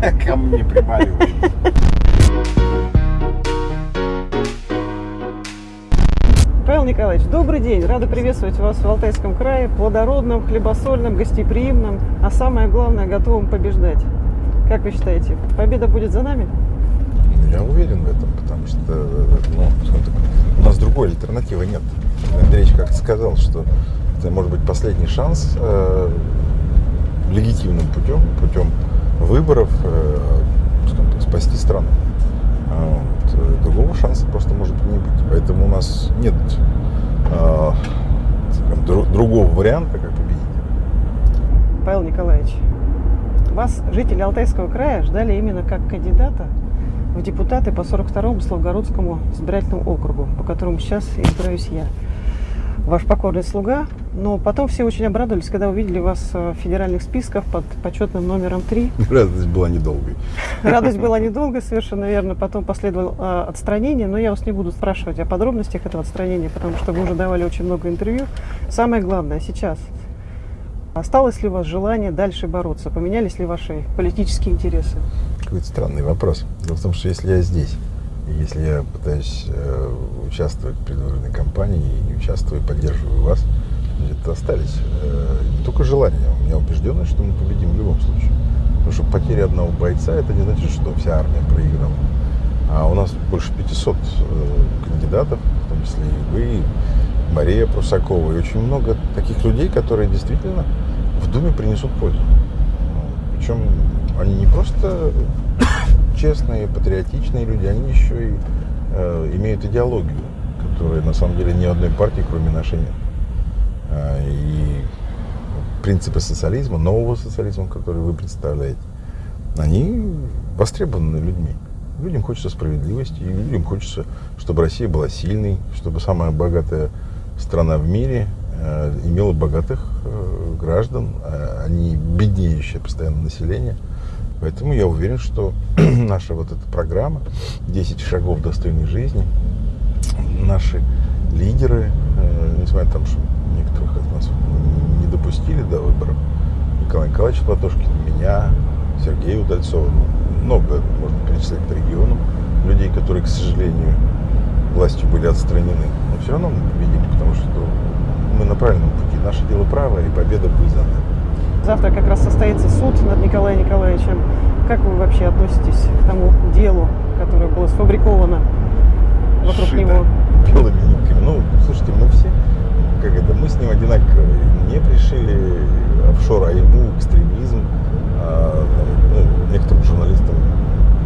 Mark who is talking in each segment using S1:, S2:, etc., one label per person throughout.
S1: ко мне примаривает.
S2: Павел Николаевич, добрый день. Рада приветствовать вас в Алтайском крае, плодородном, хлебосольном, гостеприимном, а самое главное, готовым побеждать. Как вы считаете, победа будет за нами?
S1: Я уверен в этом, потому что ну, у нас другой альтернативы нет. Андреевич как-то сказал, что это может быть последний шанс э, легитимным путем, путем выборов э, так, спасти страну. А вот, э, другого шанса просто может не быть. Поэтому у нас нет э, другого варианта, как победить.
S2: Павел Николаевич, вас жители Алтайского края ждали именно как кандидата в депутаты по 42-му Славгородскому избирательному округу, по которому сейчас избираюсь я. Ваш покорный слуга. Но потом все очень обрадовались, когда увидели вас э, в федеральных списках под почетным номером 3.
S1: Радость была недолгой.
S2: Радость была недолго, совершенно верно. Потом последовало э, отстранение, но я вас не буду спрашивать о подробностях этого отстранения, потому что вы уже давали очень много интервью. Самое главное сейчас. Осталось ли у вас желание дальше бороться? Поменялись ли ваши политические интересы?
S1: Какой-то странный вопрос. Дело в том, что если я здесь, и если я пытаюсь э, участвовать в предвыборной кампании и участвую, поддерживаю вас, где-то остались э, не только желания, у меня убежденность, что мы победим в любом случае. Потому что потеря одного бойца, это не значит, что вся армия проиграла. А у нас больше 500 э, кандидатов, в том числе и вы, и Мария Прусакова, и очень много таких людей, которые действительно в Думе принесут пользу. Причем они не просто честные, патриотичные люди, они еще и э, имеют идеологию, которая на самом деле ни одной партии, кроме нашей, нет. И принципы социализма, нового социализма, который вы представляете, они востребованы людьми. Людям хочется справедливости, и людям хочется, чтобы Россия была сильной, чтобы самая богатая страна в мире э, имела богатых э, граждан, а не беднеющее постоянно население. Поэтому я уверен, что наша вот эта программа «10 шагов достойной жизни», наши лидеры, э, несмотря на то, что некоторых из нас не допустили до выборов, Николай Николаевич Платошкин, меня, Сергея Удальцова, ну, много можно перечислять по регионам, людей, которые, к сожалению, властью были отстранены. Но все равно мы победили, потому что мы на правильном пути. Наше дело правое, и победа будет за нами.
S2: Завтра как раз состоится суд над Николаем Николаевичем. Как вы вообще относитесь к тому делу, которое было сфабриковано вокруг
S1: Сшито
S2: него?
S1: белыми. Ну, слушайте, мы все, как это, мы с ним одинаковые. Мне пришили офшор, а ему экстремизм. А, ну, некоторым журналистам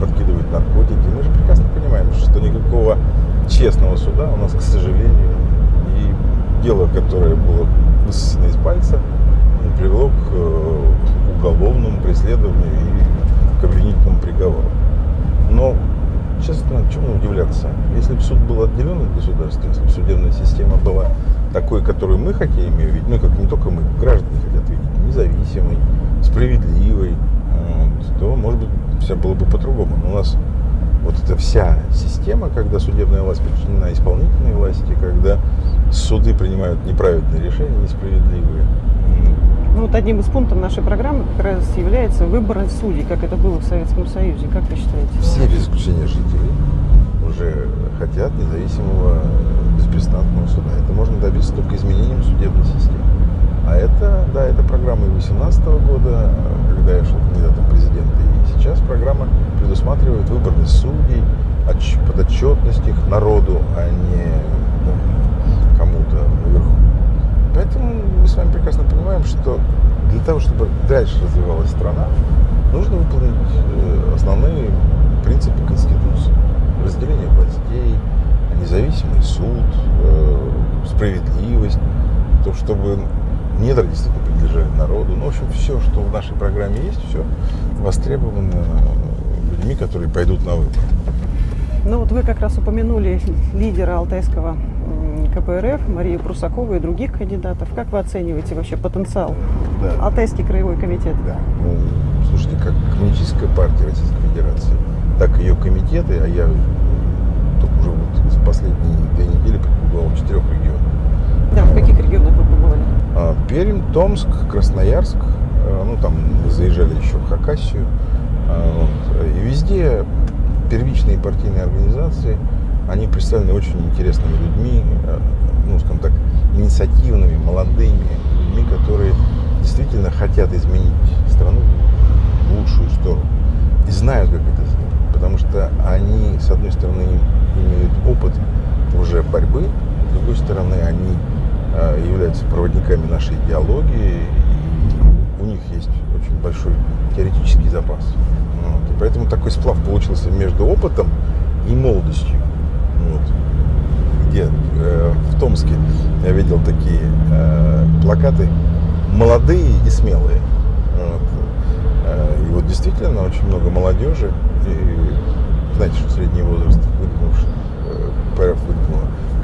S1: подкидывают наркотики. Мы же прекрасно понимаем, что никакого честного суда у нас, к сожалению, и дело, которое было высосано из пальца, привело к э, уголовному преследованию и к обвинительному приговору. Но, честно, чему удивляться? Если бы суд был отделен от государства, если бы судебная система была такой, которую мы хотим ее видеть, ну, как не только мы, граждане хотят видеть, независимой, справедливой, то, может быть, все было бы по-другому. Но у нас вот эта вся система, когда судебная власть подчинена исполнительной власти, когда суды принимают неправильные решения, несправедливые,
S2: Ну, вот одним из пунктов нашей программы как раз является выбор судей, как это было в Советском Союзе. Как вы считаете?
S1: все без исключения жителей уже хотят независимого беспристрастного суда. Это можно добиться только изменением судебной системы. А это, да, это программа и 2018 года, когда я шел кандидатом президента, и сейчас программа предусматривает выборность судей, отч- подотчетность их народу, а не ну, кому-то наверху. Поэтому мы с вами прекрасно понимаем, что для того, чтобы дальше развивалась страна, нужно выполнить э, основные принципы Конституции. Разделение властей, независимый суд, э, справедливость, то, чтобы недра действительно принадлежали народу. Ну, в общем, все, что в нашей программе есть, все востребовано людьми, которые пойдут на выборы.
S2: Ну, вот вы как раз упомянули лидера алтайского КПРФ Марию Прусакову и других кандидатов. Как вы оцениваете вообще потенциал
S1: Да.
S2: Алтайский краевой комитет?
S1: Да. Ну, слушайте, как коммунистическая партия Российской Федерации, так и ее комитеты, а я только уже вот за последние две недели побывал в четырех регионах.
S2: Да, в каких регионах вы побывали?
S1: А, Пермь, Томск, Красноярск, э, ну там заезжали еще в Хакасию, А, вот. И везде первичные партийные организации, они представлены очень интересными людьми, э, ну, скажем так, инициативными, молодыми людьми, которые действительно хотят изменить страну в лучшую сторону и знают, как это сделать. Потому что они, с одной стороны, имеют опыт уже борьбы, с другой стороны, они э, являются проводниками нашей идеологии, у них есть очень большой теоретический запас. Вот. И поэтому такой сплав получился между опытом и молодостью. Вот. Где э, в Томске я видел такие э, плакаты молодые и смелые. Вот. Э, и вот действительно очень много молодежи. И знаете, что средний возраст выдвинувших, э,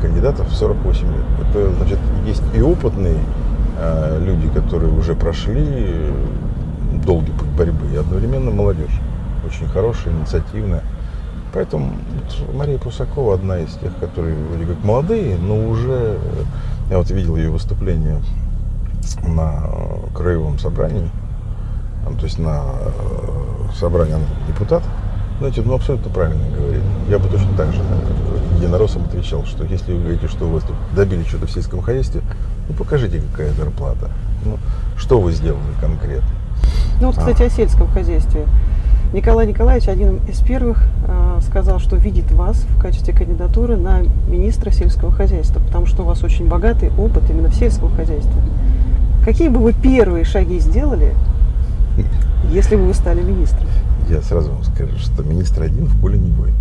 S1: кандидатов 48 лет. Это значит, есть и опытные э, люди, которые уже прошли долгий путь борьбы, и одновременно молодежь. Очень хорошая, инициативная. Поэтому вот Мария Прусакова одна из тех, которые вроде как молодые, но уже... Я вот видел ее выступление на краевом собрании, то есть на собрании депутатов. Знаете, ну абсолютно правильно говорит. Я бы точно так же единороссом отвечал, что если вы говорите, что вы добили что-то в сельском хозяйстве, ну покажите, какая зарплата. Ну, что вы сделали конкретно.
S2: Ну вот, кстати, а. о сельском хозяйстве. Николай Николаевич один из первых э, сказал, что видит вас в качестве кандидатуры на министра сельского хозяйства, потому что у вас очень богатый опыт именно в сельском хозяйстве. Какие бы вы первые шаги сделали, если бы вы стали министром?
S1: Я сразу вам скажу, что министр один в поле не воин.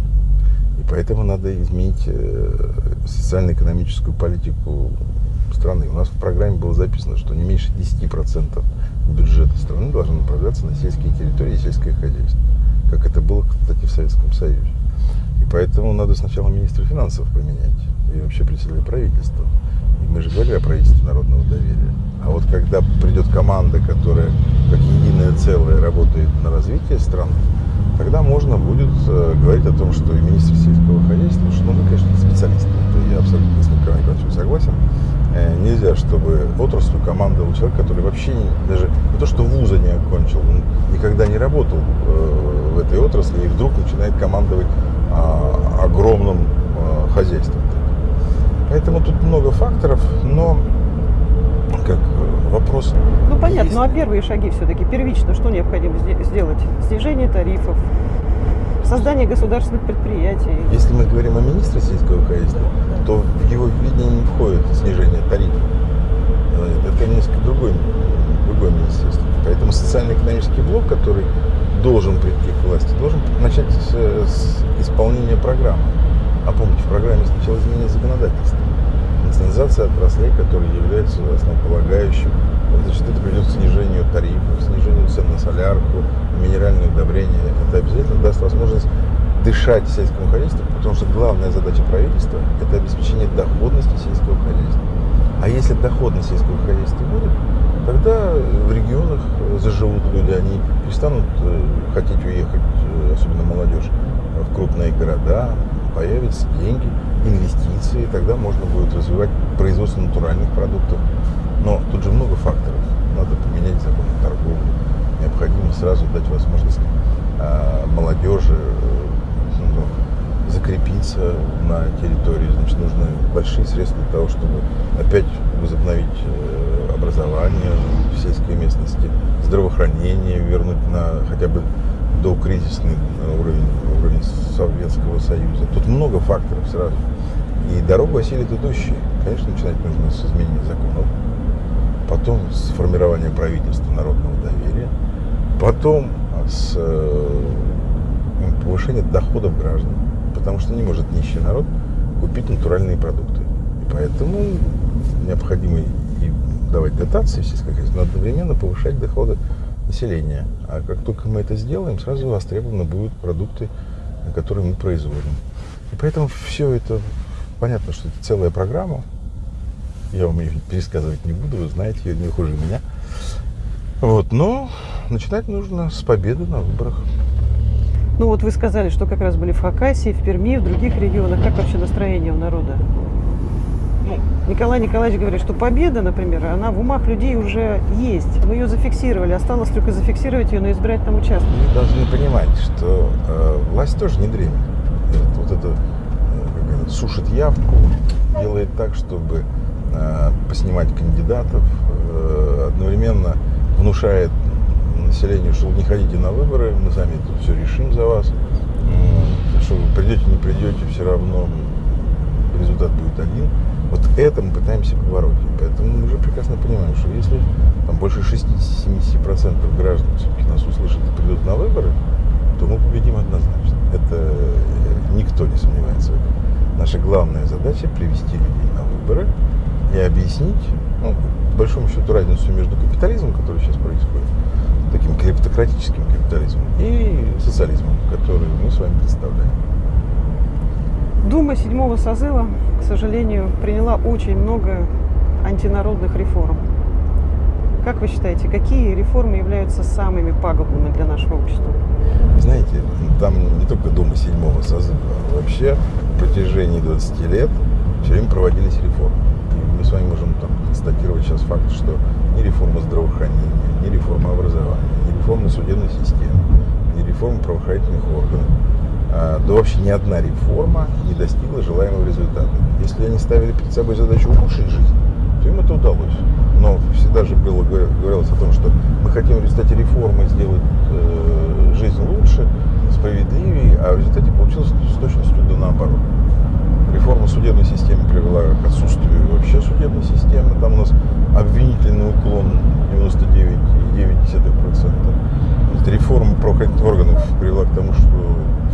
S1: И поэтому надо изменить э, социально-экономическую политику страны. У нас в программе было записано, что не меньше 10% бюджета страны должно направляться на сельские территории и сельское хозяйство. Как это было, кстати, в Советском Союзе. И поэтому надо сначала министра финансов поменять и вообще председателя правительства. И мы же говорили о правительстве народного доверия. А вот когда придет команда, которая как единое целое работает на развитие страны, тогда можно будет э, говорить о том, что и министр сельского хозяйства, что ну, мы, конечно, специалисты. Это я абсолютно с Николаем согласен. Э, нельзя, чтобы отраслью командовал человек, который вообще не, даже не то, что вуза не окончил, он никогда не работал э, в этой отрасли и вдруг начинает командовать э, огромным э, хозяйством. Поэтому тут много факторов, но как э, вопрос.
S2: Ну понятно, есть... ну а первые шаги все-таки первично, что необходимо сделать? Снижение тарифов, создание государственных предприятий.
S1: Если мы говорим о министре сельского хозяйства, то в его видение не входит снижение тарифов. Это несколько другой, другое министерство. Поэтому социально-экономический блок, который должен прийти к власти, должен начать с, с исполнения программы. А помните, в программе сначала изменение законодательства. Национализация отраслей, которые являются основополагающим. Значит, это приведет к снижению тарифов, снижению цен на солярку, минеральные удобрения. Это обязательно даст возможность дышать сельскому хозяйству, потому что главная задача правительства – это обеспечение доходности сельского хозяйства. А если доходность сельского хозяйства будет, тогда в регионах заживут люди, они перестанут э, хотеть уехать, э, особенно молодежь, в крупные города, появятся деньги, инвестиции, тогда можно будет развивать производство натуральных продуктов. Но тут же много факторов. Надо поменять закон о торговле. Необходимо сразу дать возможность э, молодежи закрепиться на территории, значит, нужны большие средства для того, чтобы опять возобновить э, образование в сельской местности, здравоохранение вернуть на хотя бы до кризисный уровень, уровень Советского Союза. Тут много факторов сразу. И дорогу осилит идущие. Конечно, начинать нужно с изменения законов, потом с формирования правительства народного доверия, потом с э, повышения доходов граждан потому что не может нищий народ купить натуральные продукты. И поэтому необходимо и давать дотации в сельское хозяйство, но одновременно повышать доходы населения. А как только мы это сделаем, сразу востребованы будут продукты, которые мы производим. И поэтому все это, понятно, что это целая программа. Я вам ее пересказывать не буду, вы знаете ее не хуже меня. Вот, но начинать нужно с победы на выборах.
S2: Ну вот вы сказали, что как раз были в Хакасии, в Перми, в других регионах. Как вообще настроение у народа? ну, Николай Николаевич говорит, что победа, например, она в умах людей уже есть. Мы ее зафиксировали, осталось только зафиксировать ее на избирательном участке.
S1: Вы должны понимать, что э, власть тоже не дремит. Вот это э, сушит явку, делает так, чтобы э, поснимать кандидатов, э, одновременно внушает населению, что не ходите на выборы, мы сами тут все решим за вас. Что вы придете, не придете, все равно результат будет один. Вот это мы пытаемся побороть. Поэтому мы уже прекрасно понимаем, что если там, больше 60-70% граждан все-таки нас услышат и придут на выборы, то мы победим однозначно. Это э, никто не сомневается в этом. Наша главная задача привести людей на выборы и объяснить, ну, большому счету, разницу между капитализмом, который сейчас происходит, таким клептократическим капитализмом, и социализмом, который мы с вами представляем.
S2: Дума седьмого созыва, к сожалению, приняла очень много антинародных реформ. Как вы считаете, какие реформы являются самыми пагубными для нашего общества?
S1: Знаете, там не только Дума седьмого созыва, а вообще в протяжении 20 лет все время проводились реформы. И мы с вами можем там, констатировать сейчас факт, что ни реформа здравоохранения, ни реформа образования, ни реформа судебной системы, ни реформа правоохранительных органов, а, да вообще ни одна реформа не достигла желаемого результата. Если они ставили перед собой задачу улучшить жизнь, то им это удалось. Но всегда же было, говорилось о том, что мы хотим в результате реформы сделать э, жизнь лучше, справедливее, а в результате получилось с точностью да наоборот. Реформа судебной системы привела к отсутствию вообще судебной системы. Там у нас обвинительный уклон 99,9%. Реформа правоохранительных привела к тому, что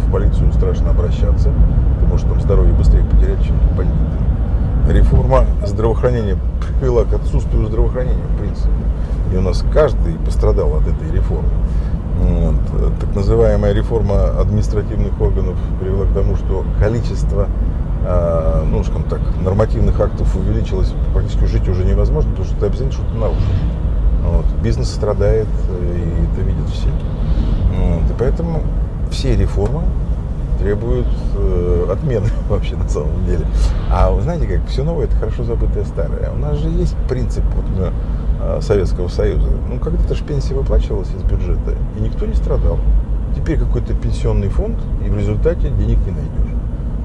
S1: в полицию страшно обращаться, потому что там здоровье быстрее потерять, чем бандиты. Реформа здравоохранения привела к отсутствию здравоохранения, в принципе. И у нас каждый пострадал от этой реформы. Вот. Так называемая реформа административных органов привела к тому, что количество ну, скажем так, нормативных актов увеличилось, практически жить уже невозможно, потому что ты обязательно что-то нарушишь. Вот. Бизнес страдает, и это видят все. Вот. И поэтому все реформы требуют э, отмены вообще на самом деле. А вы знаете как, все новое это хорошо забытое старое. У нас же есть принцип вот, э, Советского Союза. Ну, когда-то же пенсия выплачивалась из бюджета, и никто не страдал. Теперь какой-то пенсионный фонд, и в результате денег не найдешь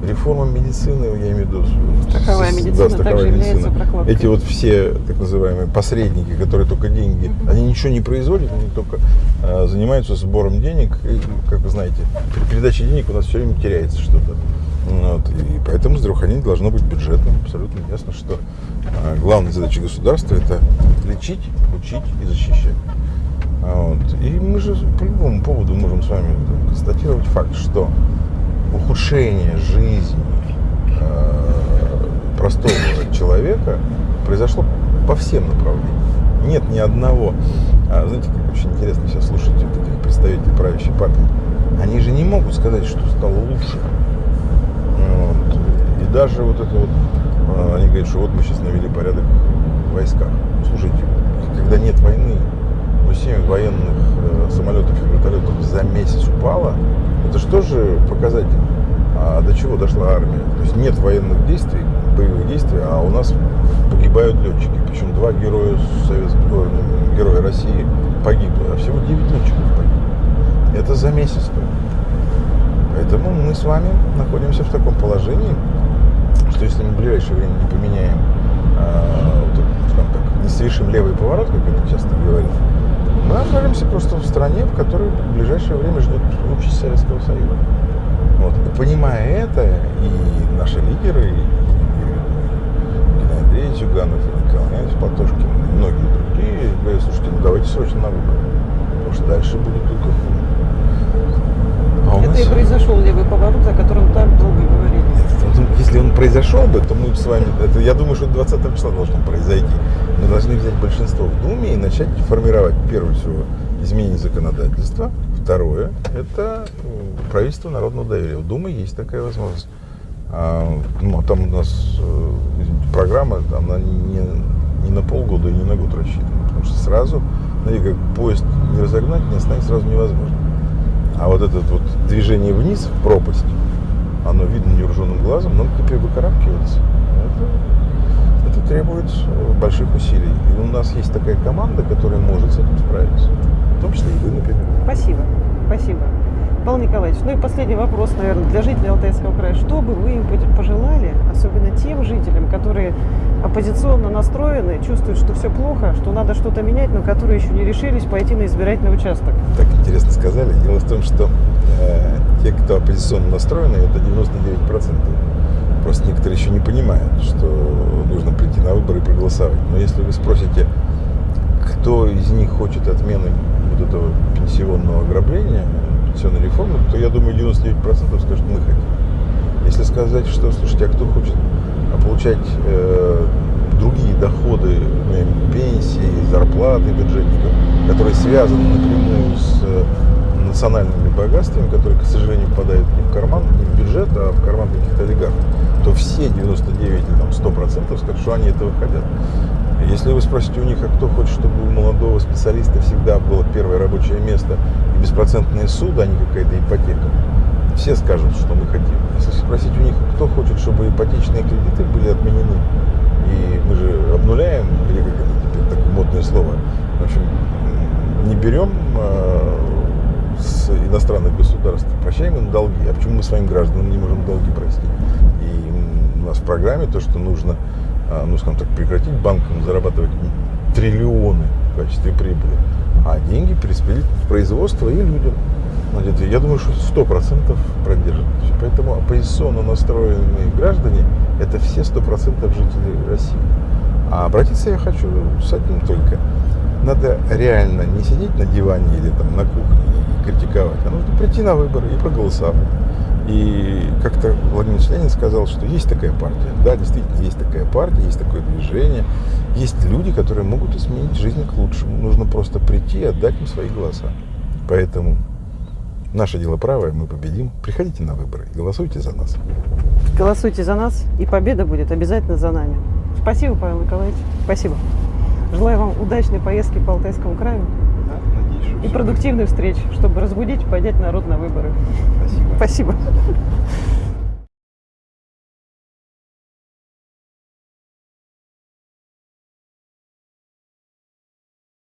S1: реформа медицины, я имею в виду...
S2: Страховая медицина да, страховая также медицина. является прокладкой.
S1: Эти вот все так называемые посредники, которые только деньги, угу. они ничего не производят, они только э, занимаются сбором денег. И, как вы знаете, при передаче денег у нас все время теряется что-то. Вот, и поэтому здравоохранение должно быть бюджетным. Абсолютно ясно, что э, главная задача государства это лечить, учить и защищать. Вот. И мы же по любому поводу можем с вами констатировать факт, что ухудшение жизни э, простого человека произошло по всем направлениям. Нет ни одного. А, знаете, как очень интересно сейчас слушать вот этих представителей правящей партии. Они же не могут сказать, что стало лучше. Вот. И даже вот это вот, а, они говорят, что вот мы сейчас навели порядок в войсках. Слушайте, когда нет войны, но 7 военных э, самолетов и вертолетов за месяц упало, это что же показатель? А до чего дошла армия? То есть нет военных действий, боевых действий, а у нас погибают летчики. Причем два героя советского, ну, героя России погибло, а всего 9 летчиков погибло. Это за месяц. Поэтому мы с вами находимся в таком положении, что если мы в ближайшее время не поменяем, э, вот, скажем так, не совершим левый поворот, как это часто говорят, мы окажемся просто в стране, в которой в ближайшее время ждет участь Советского Союза. Вот. И понимая это, и наши лидеры, и, и Геннадий Андреевич Зюганов, и Николай Иванович Платошкин, и многие другие говорят, слушайте, ну давайте срочно на выборы, потому что дальше будет только хуже.
S2: А это нас... и произошел левый поворот, о котором так долго говорили.
S1: Если он произошел бы, то мы с вами, это, я думаю, что 20 числа должно произойти. Мы должны взять большинство в Думе и начать формировать, прежде всего, изменение законодательства. Второе – это э, правительство народного доверия. У Думы есть такая возможность. А, ну, а там у нас э, программа, она не, не на полгода и не на год рассчитана. Потому что сразу, знаете, как поезд не разогнать, не остановить сразу невозможно. А вот это вот движение вниз в пропасть, оно видно невооруженным глазом, но теперь выкарабкиваться. Это это требует э, больших усилий. И у нас есть такая команда, которая может с этим справиться. В том числе и вы, например.
S2: Спасибо. Спасибо. Павел Николаевич, ну и последний вопрос, наверное, для жителей Алтайского края. Что бы вы им пожелали, особенно тем жителям, которые оппозиционно настроены, чувствуют, что все плохо, что надо что-то менять, но которые еще не решились пойти на избирательный участок?
S1: Так интересно сказали. Дело в том, что э, те, кто оппозиционно настроены, это 99%. Просто некоторые еще не понимают, что нужно прийти на выборы и проголосовать. Но если вы спросите, кто из них хочет отмены вот этого пенсионного ограбления, пенсионной реформы, то я думаю 99% скажут, мы хотим. Если сказать, что, слушайте, а кто хочет получать э, другие доходы, пенсии, зарплаты бюджетников, которые связаны напрямую с национальными богатствами, которые, к сожалению, попадают не в карман, не в бюджет, а в карман каких-то олигархов, то все 99 или там, 100% скажут, что они этого хотят. Если вы спросите у них, а кто хочет, чтобы у молодого специалиста всегда было первое рабочее место беспроцентные суды, а не какая-то ипотека, все скажут, что мы хотим. Если спросить у них, кто хочет, чтобы ипотечные кредиты были отменены, и мы же обнуляем, или как это теперь такое модное слово, в общем, не берем а, с иностранных государств, прощаем им долги. А почему мы своим гражданам не можем долги простить? И у нас в программе то, что нужно, а, ну, скажем так, прекратить банкам зарабатывать триллионы в качестве прибыли, а деньги перераспределить в производство и людям. Я думаю, что сто процентов продержат. Поэтому оппозиционно настроенные граждане – это все сто процентов жителей России. А обратиться я хочу с одним только. Надо реально не сидеть на диване или там на кухне критиковать, а нужно прийти на выборы и проголосовать. И как-то Владимир Ленин сказал, что есть такая партия. Да, действительно, есть такая партия, есть такое движение. Есть люди, которые могут изменить жизнь к лучшему. Нужно просто прийти и отдать им свои голоса. Поэтому наше дело правое, мы победим. Приходите на выборы, голосуйте за нас.
S2: Голосуйте за нас, и победа будет обязательно за нами. Спасибо, Павел Николаевич. Спасибо. Желаю вам удачной поездки по Алтайскому краю и продуктивных встреч, чтобы разбудить и поднять народ на выборы.
S1: Спасибо.
S2: Спасибо.